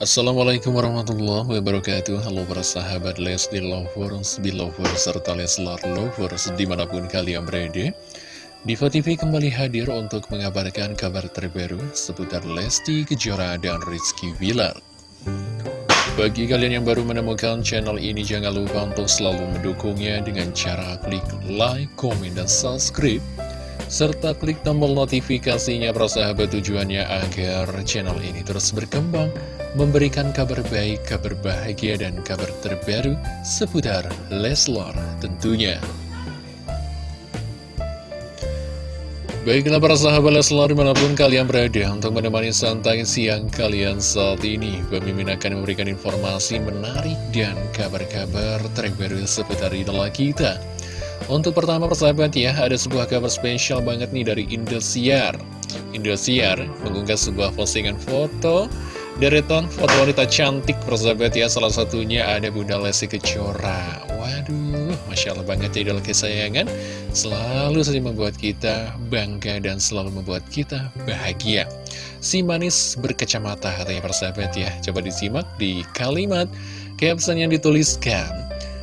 Assalamualaikum warahmatullahi wabarakatuh. Halo para sahabat Lesti Lovers, Belovers, serta Leslar Lovers di mana pun kalian berada. Diva TV kembali hadir untuk mengabarkan kabar terbaru seputar Lesti Kejora dan Rizky Villar Bagi kalian yang baru menemukan channel ini jangan lupa untuk selalu mendukungnya dengan cara klik like, komen, dan subscribe serta klik tombol notifikasinya sahabat tujuannya agar channel ini terus berkembang, memberikan kabar baik, kabar bahagia, dan kabar terbaru seputar Leslar tentunya. Baiklah para sahabat Leslar di mana pun kalian berada untuk menemani santai siang kalian saat ini Pemimpin akan memberikan informasi menarik dan kabar-kabar terbaru seputar idola kita untuk pertama persahabat ya, ada sebuah kabar spesial banget nih dari Indosiar. Indosiar mengunggah sebuah postingan foto deretan foto wanita cantik persahabat ya, salah satunya ada Bunda Lesti Kejora. Waduh, Masya Allah banget ya idola kesayangan, selalu saja membuat kita bangga dan selalu membuat kita bahagia. Si manis berkacamata katanya persahabat ya, coba disimak di kalimat caption yang dituliskan.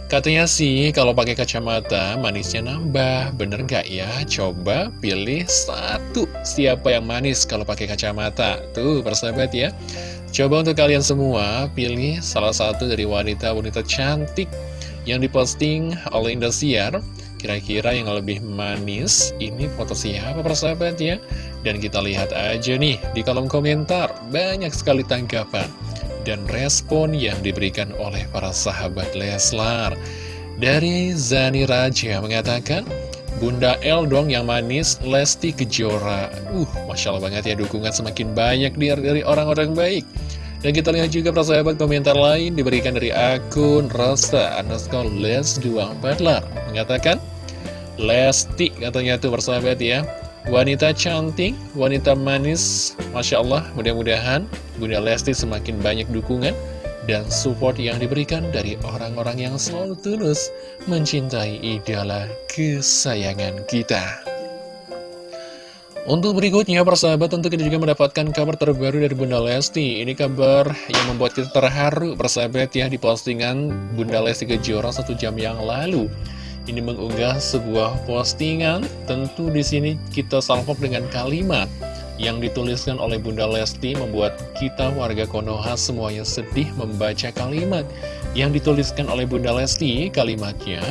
Katanya sih kalau pakai kacamata manisnya nambah, bener nggak ya? Coba pilih satu siapa yang manis kalau pakai kacamata. Tuh persahabat ya. Coba untuk kalian semua pilih salah satu dari wanita-wanita cantik yang diposting oleh Indosiar. Kira-kira yang lebih manis ini foto siapa persahabat ya? Dan kita lihat aja nih di kolom komentar banyak sekali tanggapan dan respon yang diberikan oleh para sahabat Leslar. Dari Zani Raja mengatakan, Bunda El dong yang manis, Lesti Kejora. Uh, Masya Allah banget ya, dukungan semakin banyak dari orang-orang baik. Dan kita lihat juga para sahabat komentar lain diberikan dari akun Rasta underscore Les244 mengatakan, Lesti katanya tuh persahabat ya Wanita cantik, wanita manis, Masya Allah, mudah-mudahan Bunda Lesti semakin banyak dukungan dan support yang diberikan dari orang-orang yang selalu tulus mencintai idola kesayangan kita. Untuk berikutnya, persahabat, tentu kita juga mendapatkan kabar terbaru dari Bunda Lesti. Ini kabar yang membuat kita terharu, persahabat ya, di postingan Bunda Lesti Kejora satu jam yang lalu ini mengunggah sebuah postingan. Tentu di sini kita salvok dengan kalimat yang dituliskan oleh Bunda Lesti membuat kita warga Konoha semuanya sedih membaca kalimat yang dituliskan oleh Bunda Lesti. Kalimatnya,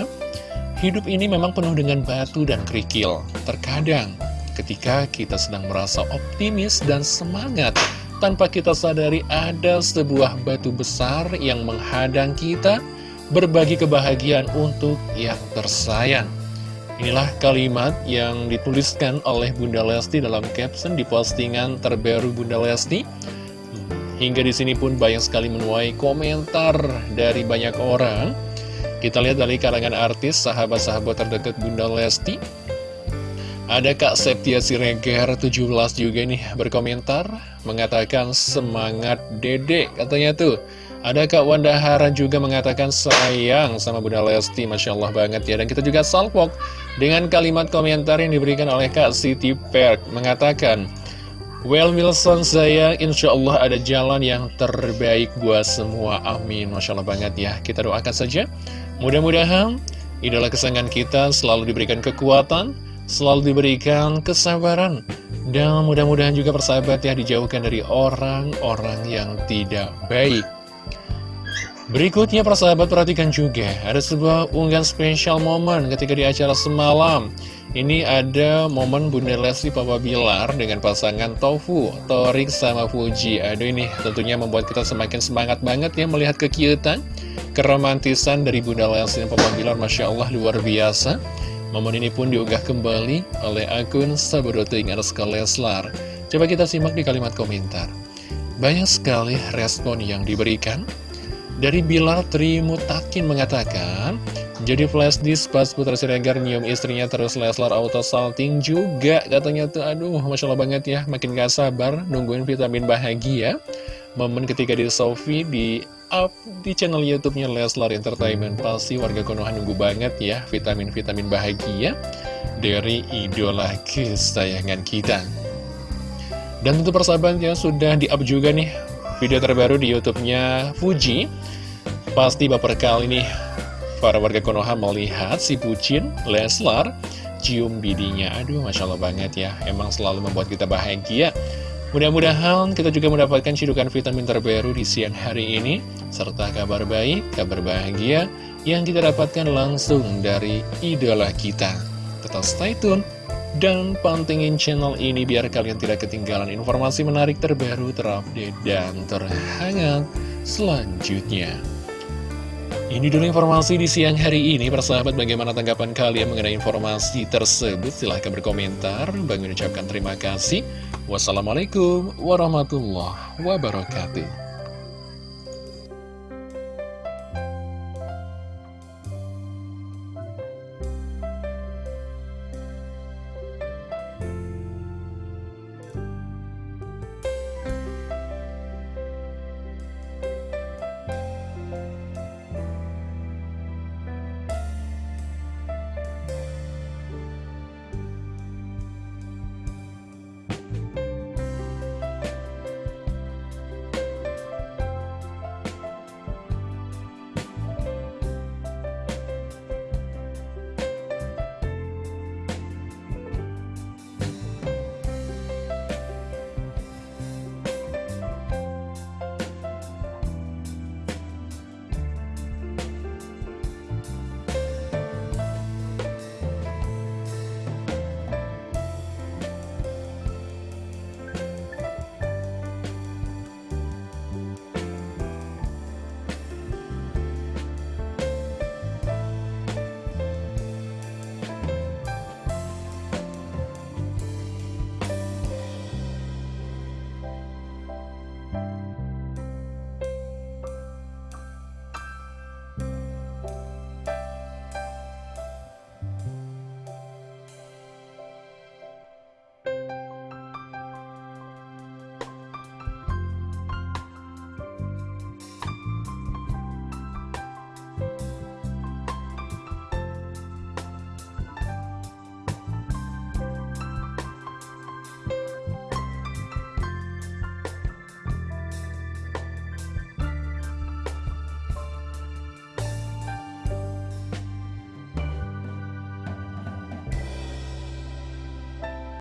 hidup ini memang penuh dengan batu dan kerikil. Terkadang ketika kita sedang merasa optimis dan semangat, tanpa kita sadari ada sebuah batu besar yang menghadang kita, berbagi kebahagiaan untuk yang tersayang. Inilah kalimat yang dituliskan oleh Bunda Lesti dalam caption di postingan terbaru Bunda Lesti. Hingga di sini pun banyak sekali menuai komentar dari banyak orang. Kita lihat dari kalangan artis, sahabat-sahabat terdekat Bunda Lesti. Ada Kak Septia Siregar 17 juga nih berkomentar, mengatakan semangat dede katanya tuh. Ada Kak Wanda Hara juga mengatakan sayang sama Bunda Lesti, Masya Allah banget ya. Dan kita juga salpok dengan kalimat komentar yang diberikan oleh Kak Siti Perk, mengatakan, Well Wilson saya insya Allah ada jalan yang terbaik buat semua. Amin. Masya Allah banget ya. Kita doakan saja. Mudah-mudahan idola kesayangan kita selalu diberikan kekuatan Selalu diberikan kesabaran Dan mudah-mudahan juga persahabat ya dijauhkan dari orang-orang yang tidak baik Berikutnya persahabat perhatikan juga Ada sebuah unggahan spesial momen ketika di acara semalam. Ini ada momen Bunda Lesti Papa Bilar dengan pasangan Tofu, Torik sama Fuji. Aduh ini tentunya membuat kita semakin semangat banget ya melihat kekiutan Keromantisan dari Bunda Lesti dan Papa Bilar. Masya Allah luar biasa. Momen ini pun diunggah kembali oleh akun Sabadoting Arska Leslar. Coba kita simak di kalimat komentar. Banyak sekali respon yang diberikan dari Bilar Trimutakin mengatakan, jadi flash disk pas Putra Siregar nyium istrinya terus Leslar auto salting juga. Katanya tuh aduh Masya Allah banget ya makin gak sabar nungguin vitamin bahagia. Momen ketika di Sofi di up di channel YouTube-nya Leslar Entertainment. Pasti warga Konoha nunggu banget ya vitamin-vitamin bahagia dari idola kesayangan kita. Dan tentu persahabatnya sudah di up juga nih video terbaru di YouTube-nya Fuji. Pasti baper kali nih para warga Konoha melihat si bucin Leslar cium bidinya. Aduh, Masya Allah banget ya. Emang selalu membuat kita bahagia. Mudah-mudahan kita juga mendapatkan cidukan vitamin terbaru di siang hari ini. Serta kabar baik, kabar bahagia yang kita dapatkan langsung dari idola kita. Tetap stay tune dan pantengin channel ini biar kalian tidak ketinggalan informasi menarik terbaru, terupdate, dan terhangat selanjutnya. Ini dulu informasi di siang hari ini, persahabat bagaimana tanggapan kalian mengenai informasi tersebut? Silahkan berkomentar, Bang mengucapkan terima kasih. Wassalamualaikum warahmatullahi wabarakatuh.